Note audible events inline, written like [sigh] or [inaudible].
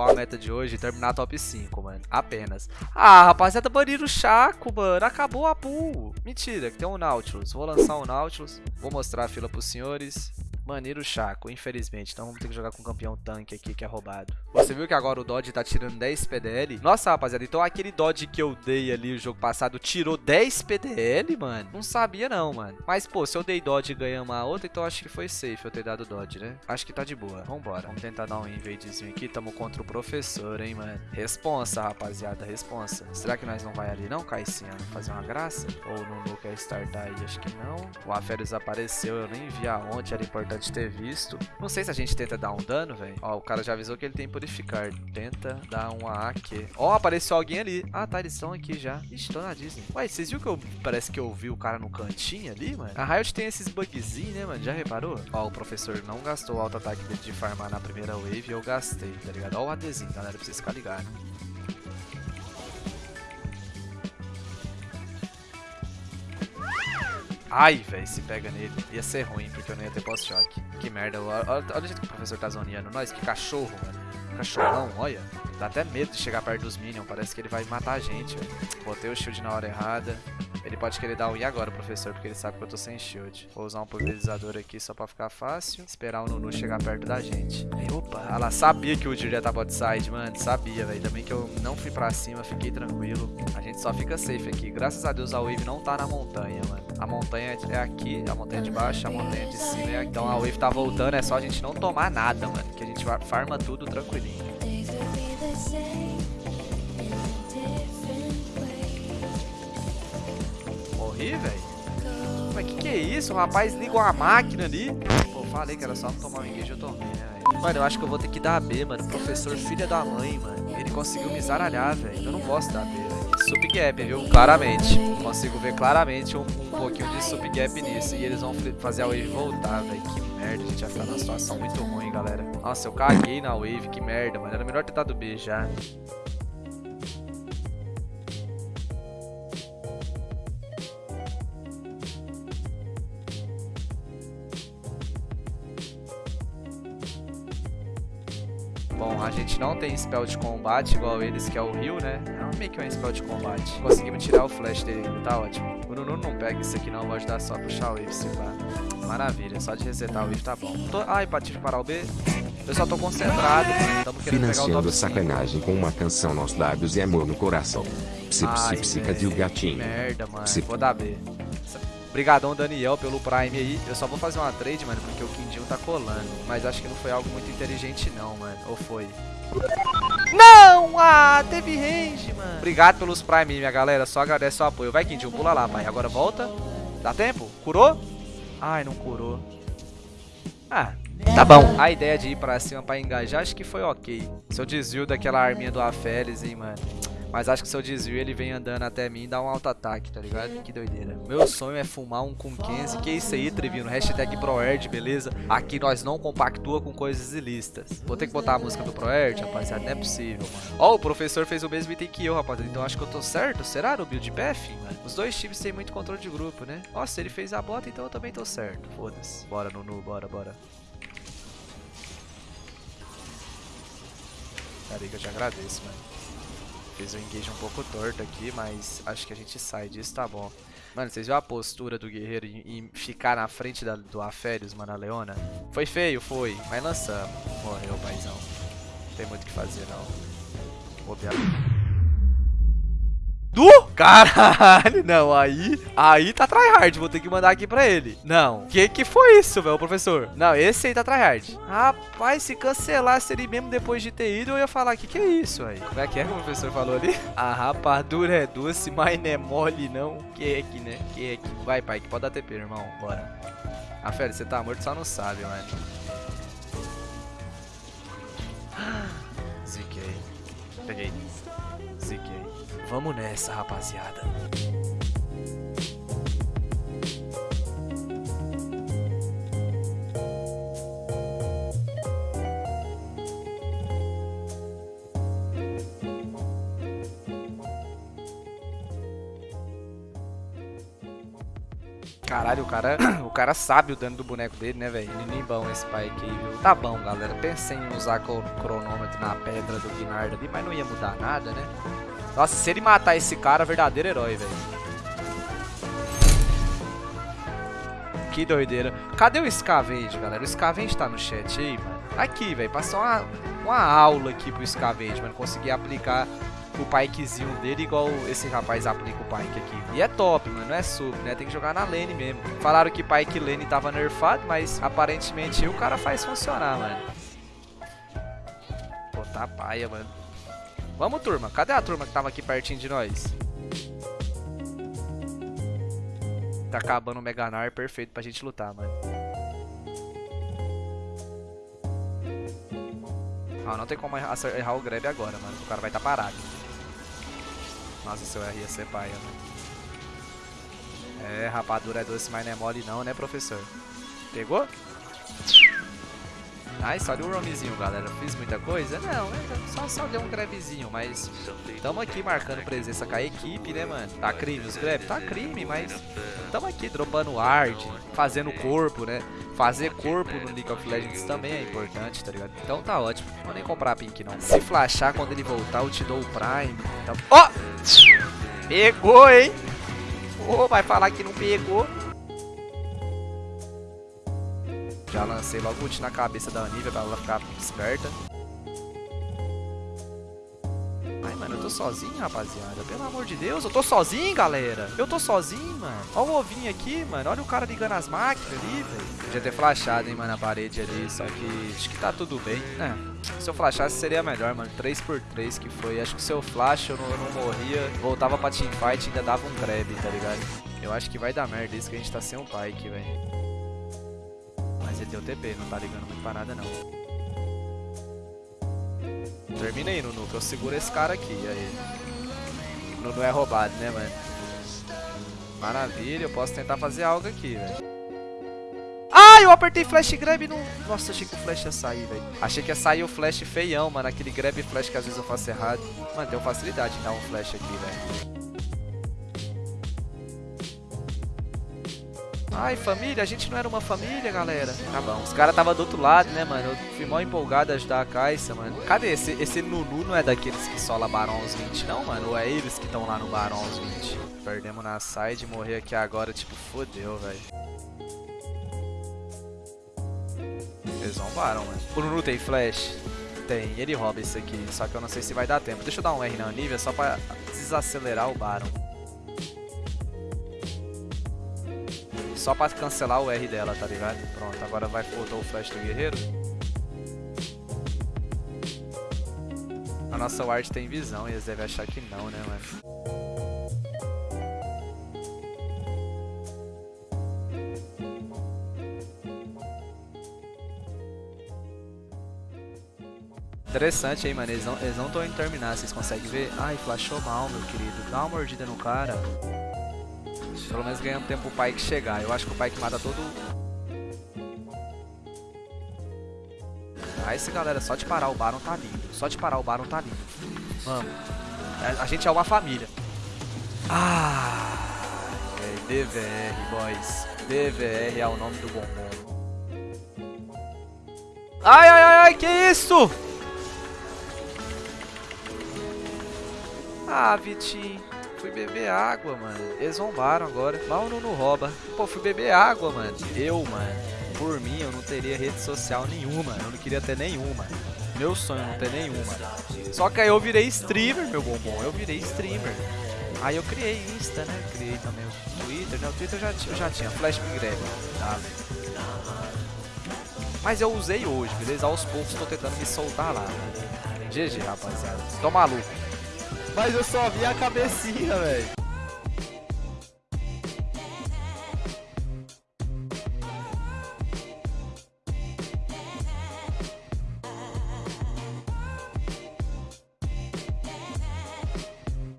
qual a meta de hoje? Terminar top 5, mano. Apenas. Ah, rapaziada, baniram o Chaco, mano. Acabou a pool. Mentira, que tem um Nautilus. Vou lançar um Nautilus. Vou mostrar a fila pros senhores. Maneiro Chaco, infelizmente. Então vamos ter que jogar com o campeão tanque aqui, que é roubado. Você viu que agora o Dodge tá tirando 10 PDL? Nossa, rapaziada, então aquele Dodge que eu dei ali o jogo passado tirou 10 PDL, mano? Não sabia não, mano. Mas, pô, se eu dei Dodge e ganhei uma outra, então acho que foi safe eu ter dado Dodge, né? Acho que tá de boa. Vambora. Vamos tentar dar um invadezinho aqui. Tamo contra o professor, hein, mano. Responsa, rapaziada, responsa. Será que nós não vai ali não, Caicinha? Fazer uma graça? Ou não quer startar aí? Acho que não. O Aferes apareceu, eu nem vi aonde, era importante ter visto. Não sei se a gente tenta dar um dano, velho. Ó, o cara já avisou que ele tem purificar. Tenta dar um AQ. Ó, apareceu alguém ali. Ah, tá, eles estão aqui já. Ixi, tô na Disney. Ué, vocês viram que eu... Parece que eu vi o cara no cantinho ali, mano? A Riot tem esses bugzinhos, né, mano? Já reparou? Ó, o professor não gastou o auto-ataque dele de farmar na primeira wave e eu gastei, tá ligado? Ó o ADzinho, galera, pra vocês ficarem ligados. Ai, velho, se pega nele. Ia ser ruim, porque eu não ia ter pós-choque. Que merda. Olha, olha o jeito que o professor tá zoneando nós. Que cachorro, mano. Cachorrão, olha. Dá até medo de chegar perto dos minions. Parece que ele vai matar a gente, velho. Botei o shield na hora errada. Ele pode querer dar um I agora, professor, porque ele sabe que eu tô sem shield. Vou usar um pulverizador aqui só pra ficar fácil. Esperar o Nunu chegar perto da gente. E, opa, ela sabia que o Udyr ia estar bot side, mano. Sabia, velho. Também que eu não fui pra cima, fiquei tranquilo. A gente só fica safe aqui. Graças a Deus a wave não tá na montanha, mano. A montanha é aqui, a montanha de baixo, a montanha de cima é aqui. Então a wave tá voltando, é só a gente não tomar nada, mano. Que a gente farma tudo tranquilinho. Morri, velho? Mas que que é isso? O rapaz liga uma máquina ali. Pô, falei que era só não tomar um engage, eu tomei, né? Mano, eu acho que eu vou ter que dar B, mano. Professor filha da mãe, mano. Ele conseguiu me zaralhar, velho. Eu não gosto da B, velho. Sup gap, viu? Claramente. Consigo ver claramente um, um pouquinho de sup gap nisso. E eles vão fazer a wave voltar, velho. Que merda, a gente vai ficar numa situação muito ruim, galera. Nossa, eu caguei na wave, que merda, mano. Era melhor ter dado B já. Bom, a gente não tem spell de combate igual eles, que é o Rio, né? É meio que um spell de combate. Conseguimos tirar o flash dele tá ótimo. O Nunu não pega isso aqui não, vou ajudar só a puxar o wave, se pá. Maravilha, só de resetar o wave tá bom. Tô... Ai, tive que parar o B. Eu só tô concentrado, mano. Tamo Financiando top sacanagem com uma canção nos lábios e amor no coração. Psi, psi, gatinho? merda, mano. Psi. Vou dar B. Obrigadão, Daniel, pelo Prime aí. Eu só vou fazer uma trade, mano, porque o Quindinho tá colando. Mas acho que não foi algo muito inteligente, não, mano. Ou foi? Não! Ah, teve range, mano. Obrigado pelos Prime, minha galera. Só agradece o apoio. Vai, Quindinho, pula lá, pai. Agora volta. Dá tempo? Curou? Ai, não curou. Ah, tá bom. A ideia de ir pra cima pra engajar, acho que foi ok. Seu desvio daquela arminha do Aferes, hein, mano. Mas acho que se eu desvio, ele vem andando até mim e dá um auto-ataque, tá ligado? Que doideira. Meu sonho é fumar um com 15. Que isso aí, Trevino? Hashtag ProErd, beleza? Aqui nós não compactua com coisas ilícitas. Vou ter que botar a música do ProErd, rapaziada. Não é possível, mano. Ó, o professor fez o mesmo item que eu, rapaziada. Então acho que eu tô certo. Será no build path, mano? Os dois times têm muito controle de grupo, né? Nossa, ele fez a bota, então eu também tô certo. Foda-se. Bora, Nunu. Bora, bora. Que eu te agradeço, mano. Fiz o engage um pouco torto aqui, mas acho que a gente sai disso, tá bom. Mano, vocês viram a postura do guerreiro em, em ficar na frente da, do Aférios, mano, a Leona? Foi feio, foi, mas lançamos. Morreu, paizão. Não tem muito o que fazer, não. Bobear. Du? Caralho, não, aí, aí tá tryhard, vou ter que mandar aqui pra ele. Não, que que foi isso, velho, professor? Não, esse aí tá tryhard. Rapaz, se cancelasse ele mesmo depois de ter ido, eu ia falar, que que é isso, aí? Como é que é que o professor falou ali? [laughs] A rapadura é doce, mas não é mole, não. Que é que, né? Que é que. Vai, pai, que pode dar TP, irmão, bora. Ah, Félix, você tá morto, só não sabe, mano. [gasps] Ziquei. Peguei. Ziquei. Vamos nessa, rapaziada. Caralho, o cara, [coughs] o cara sabe o dano do boneco dele, né, velho? Bom esse pai aqui, viu? Tá bom, galera. Pensei em usar o cronômetro na pedra do Guinard ali, mas não ia mudar nada, né? Nossa, se ele matar esse cara, verdadeiro herói, velho. Que doideira. Cadê o Scavenge, galera? O Scavenge tá no chat aí, mano. Aqui, velho. Passou uma, uma aula aqui pro Scavenge, mano. Conseguir aplicar o pikezinho dele igual esse rapaz aplica o pike aqui. E é top, mano, não é sub, né? Tem que jogar na lane mesmo. Falaram que pike lane tava nerfado, mas aparentemente o cara faz funcionar, mano. Pô, tá paia, mano. Vamos, turma. Cadê a turma que tava aqui pertinho de nós? Tá acabando o Meganar, perfeito pra gente lutar, mano. Ah, não tem como errar o grab agora, mano. O cara vai estar tá parado. Nossa, seu R ia ser paia, mano. É, rapadura é doce, mas não é mole não, né, professor? Pegou? Nice, olha o roamzinho, galera. Fiz muita coisa? Não, né? Só, só deu um grabzinho, mas tamo aqui marcando presença com a equipe, né, mano? Tá crime os grab? Tá crime, mas tamo aqui dropando art, fazendo corpo, né? Fazer corpo no League of Legends também é importante, tá ligado? Então tá ótimo. Vou nem comprar pink, não. Se flashar quando ele voltar, eu te dou o Prime. Tá... Ó! Oh! Pegou, hein? Oh, vai falar que não pegou. Já lancei logo ult na cabeça da Anivia pra ela ficar esperta. Ai, mano, eu tô sozinho, rapaziada. Pelo amor de Deus, eu tô sozinho, galera. Eu tô sozinho, mano. Olha o ovinho aqui, mano. Olha o cara ligando as máquinas ali, velho. Podia ter flashado, hein, mano, na parede ali. Só que acho que tá tudo bem. É, se eu flashasse seria melhor, mano. 3x3 que foi. Acho que se eu flash eu não, eu não morria. Voltava pra teamfight e ainda dava um grab, tá ligado? Eu acho que vai dar merda isso que a gente tá sem um Pike, velho. Mas ele deu TP, não tá ligando muito pra nada não. Termina aí, Nunu, que eu seguro esse cara aqui. Aí. Nunu é roubado, né, mano? Maravilha, eu posso tentar fazer algo aqui, velho. Ah, eu apertei flash grab e não... Nossa, achei que o flash ia sair, velho. Achei que ia sair o flash feião, mano. Aquele grab flash que às vezes eu faço errado. Mano, deu facilidade em dar um flash aqui, velho. Ai, família, a gente não era uma família, galera. Tá bom. Os caras tava do outro lado, né, mano? Eu fui mal empolgado a ajudar a Caixa, mano. Cadê? Esse, esse Nunu não é daqueles que sola Barons 20, não, mano? Ou é eles que estão lá no Barons 20? Perdemos na side, morrer aqui agora, tipo, fodeu, velho. Eles zombaram, mano. O Nunu tem flash? Tem, ele rouba isso aqui, só que eu não sei se vai dar tempo. Deixa eu dar um R na Anivia só pra desacelerar o Baron. Só pra cancelar o R dela, tá ligado? Pronto, agora vai botou o flash do guerreiro. A nossa ward tem visão e eles devem achar que não, né, mano? Interessante aí, mano. Eles não, eles não indo terminar, vocês conseguem ver? Ai, flashou mal, meu querido. Dá uma mordida no cara. Pelo menos ganhando tempo o Pike chegar. Eu acho que o Pike mata todo... Ah, esse galera, só de parar o Baron tá lindo. Só de parar o Baron tá lindo. Vamos. A gente é uma família. Ah, é DVR, boys. DVR é o nome do bombom. Ai, ai, ai, ai, que isso? Ah, Vitinho. Fui beber água, mano. Eles zombaram agora. Mal não, rouba. Pô, fui beber água, mano. Eu, mano, por mim, eu não teria rede social nenhuma. Eu não queria ter nenhuma. Meu sonho é não ter nenhuma. Só que aí eu virei streamer, meu bombom. Eu virei streamer. Aí eu criei Insta, né? Criei também o Twitter, né? O Twitter eu já, eu já tinha, Flash Grab, tá? Mas eu usei hoje, beleza? Aos poucos tô tentando me soltar lá. GG, rapaziada. Tô maluco. Mas eu só vi a cabecinha, velho.